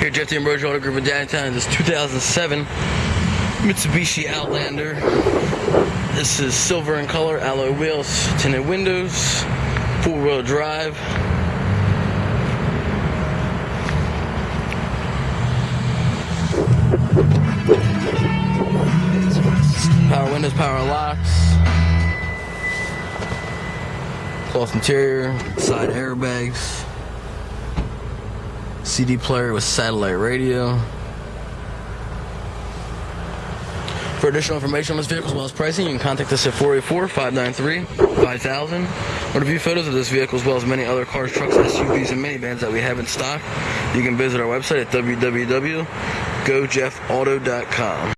Here Jeff D'Ambrosio Auto Group in Downingtown, this 2007 Mitsubishi Outlander. This is silver in color, alloy wheels, tinted windows, four-wheel drive. Power windows, power locks. Cloth interior, side airbags. CD player with satellite radio. For additional information on this vehicle as well as pricing, you can contact us at 484-593-5000 or to view photos of this vehicle as well as many other cars, trucks, SUVs, and minivans that we have in stock. You can visit our website at www.gojeffauto.com.